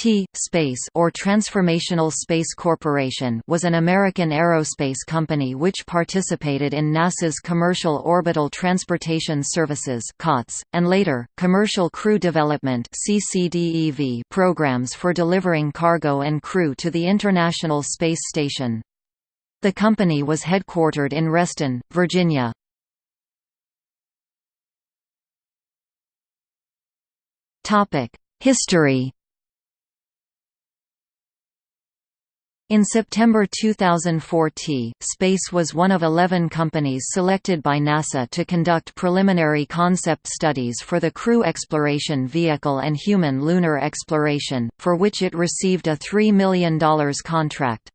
T-Space or Transformational Space Corporation was an American aerospace company which participated in NASA's Commercial Orbital Transportation Services COTS, and later, Commercial Crew Development programs for delivering cargo and crew to the International Space Station. The company was headquartered in Reston, Virginia. Topic: History In September 2004 T-Space was one of 11 companies selected by NASA to conduct preliminary concept studies for the Crew Exploration Vehicle and Human Lunar Exploration, for which it received a $3 million contract.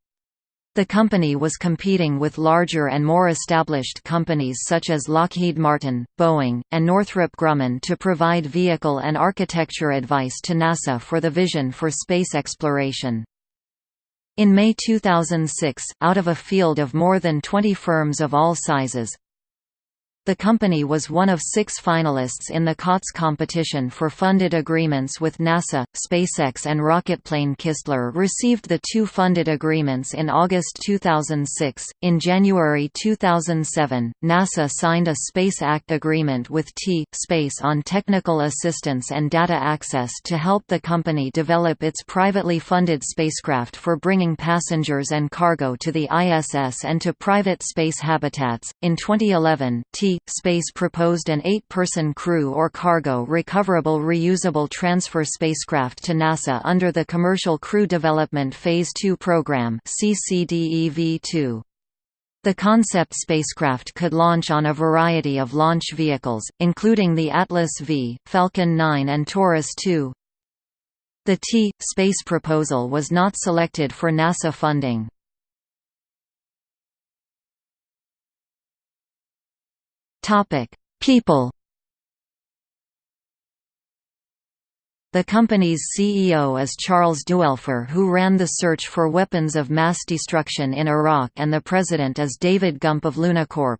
The company was competing with larger and more established companies such as Lockheed Martin, Boeing, and Northrop Grumman to provide vehicle and architecture advice to NASA for the vision for space exploration. In May 2006, out of a field of more than 20 firms of all sizes, the company was one of six finalists in the COTS competition for funded agreements with NASA, SpaceX and rocketplane Kistler received the two funded agreements in August 2006. In January 2007, NASA signed a Space Act agreement with T-Space on technical assistance and data access to help the company develop its privately funded spacecraft for bringing passengers and cargo to the ISS and to private space habitats. In 2011, T Space proposed an eight-person crew or cargo recoverable reusable transfer spacecraft to NASA under the Commercial Crew Development Phase II program CCDEV-2. The concept spacecraft could launch on a variety of launch vehicles, including the Atlas V, Falcon 9 and Taurus 2. The T-Space proposal was not selected for NASA funding. Topic: People. The company's CEO is Charles Duelfer who ran the search for weapons of mass destruction in Iraq and the president is David Gump of Lunacorp.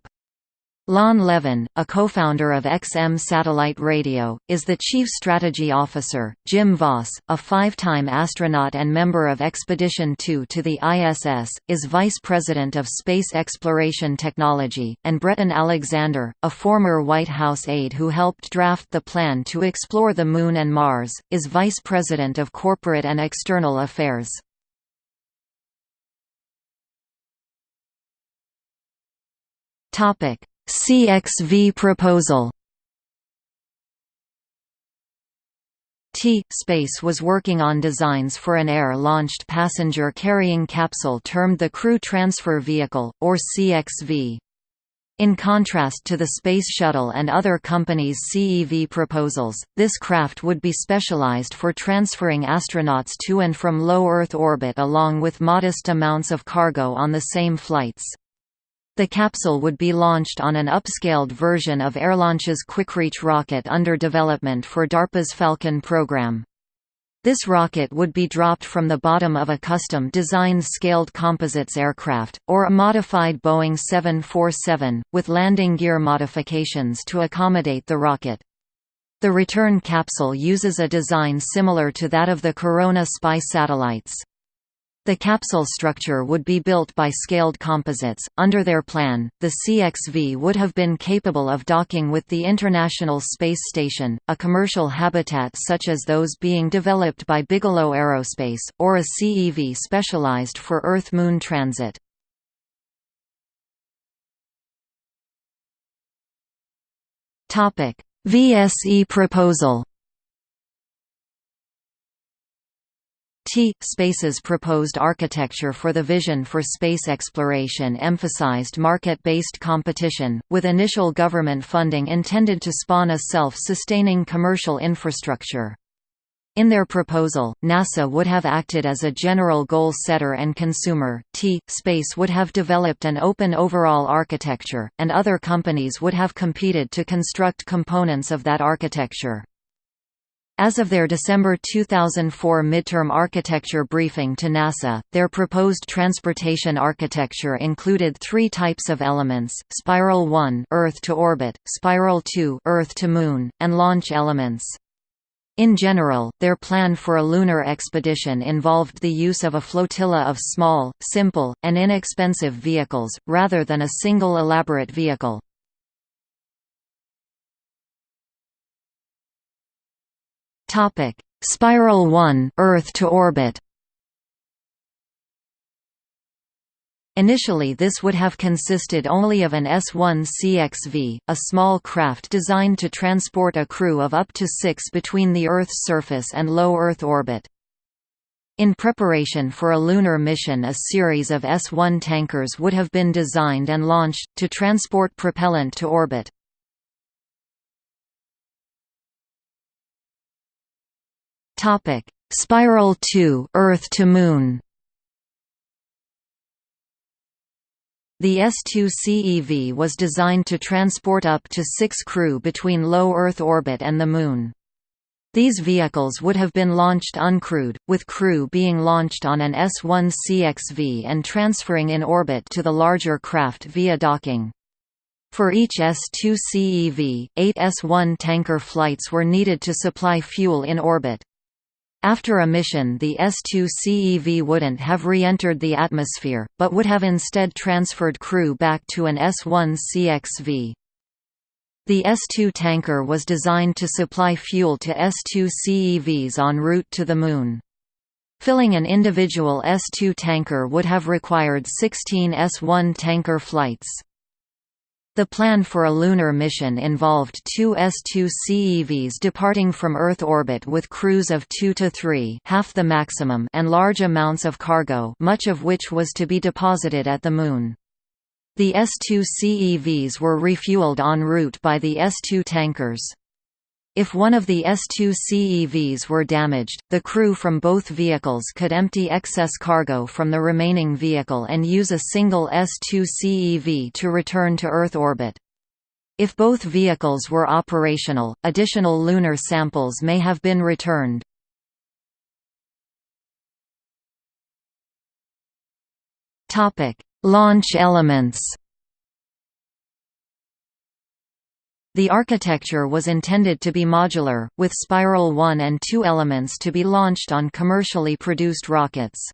Lon Levin, a co-founder of XM Satellite Radio, is the chief strategy officer. Jim Voss, a five-time astronaut and member of Expedition 2 to the ISS, is vice president of space exploration technology, and Breton Alexander, a former White House aide who helped draft the plan to explore the Moon and Mars, is vice president of corporate and external affairs. Topic CXV proposal T-Space was working on designs for an air-launched passenger-carrying capsule termed the Crew Transfer Vehicle, or CXV. In contrast to the Space Shuttle and other companies' CEV proposals, this craft would be specialized for transferring astronauts to and from low Earth orbit along with modest amounts of cargo on the same flights. The capsule would be launched on an upscaled version of Airlaunch's Quickreach rocket under development for DARPA's Falcon program. This rocket would be dropped from the bottom of a custom-designed scaled composites aircraft, or a modified Boeing 747, with landing gear modifications to accommodate the rocket. The return capsule uses a design similar to that of the Corona spy satellites. The capsule structure would be built by Scaled Composites. Under their plan, the CXV would have been capable of docking with the International Space Station, a commercial habitat such as those being developed by Bigelow Aerospace, or a CEV specialized for Earth-Moon transit. VSE proposal T-Space's proposed architecture for the vision for space exploration emphasized market-based competition, with initial government funding intended to spawn a self-sustaining commercial infrastructure. In their proposal, NASA would have acted as a general goal setter and consumer, T-Space would have developed an open overall architecture, and other companies would have competed to construct components of that architecture. As of their December 2004 midterm architecture briefing to NASA, their proposed transportation architecture included three types of elements, Spiral 1 Earth to orbit, Spiral 2 Earth to Moon, and launch elements. In general, their plan for a lunar expedition involved the use of a flotilla of small, simple, and inexpensive vehicles, rather than a single elaborate vehicle. Spiral 1 Earth to orbit Initially this would have consisted only of an S-1CXV, a small craft designed to transport a crew of up to six between the Earth's surface and low Earth orbit. In preparation for a lunar mission a series of S-1 tankers would have been designed and launched, to transport propellant to orbit. Spiral 2 Earth to Moon The S-2CEV was designed to transport up to six crew between low Earth orbit and the Moon. These vehicles would have been launched uncrewed, with crew being launched on an S-1CXV and transferring in orbit to the larger craft via docking. For each S-2CEV, eight S-1 tanker flights were needed to supply fuel in orbit. After a mission the S-2 CEV wouldn't have re-entered the atmosphere, but would have instead transferred crew back to an S-1 CXV. The S-2 tanker was designed to supply fuel to S-2 CEVs en route to the Moon. Filling an individual S-2 tanker would have required 16 S-1 tanker flights. The plan for a lunar mission involved two S-2 CEVs departing from Earth orbit with crews of 2 to 3 half the maximum and large amounts of cargo much of which was to be deposited at the Moon. The S-2 CEVs were refueled en route by the S-2 tankers. If one of the S-2 CEVs were damaged, the crew from both vehicles could empty excess cargo from the remaining vehicle and use a single S-2 CEV to return to Earth orbit. If both vehicles were operational, additional lunar samples may have been returned. Launch elements The architecture was intended to be modular, with Spiral 1 and 2 elements to be launched on commercially produced rockets.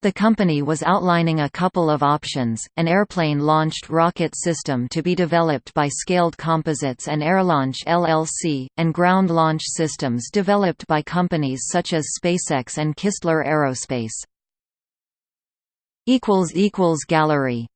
The company was outlining a couple of options, an airplane-launched rocket system to be developed by Scaled Composites and Airlaunch LLC, and ground launch systems developed by companies such as SpaceX and Kistler Aerospace. Gallery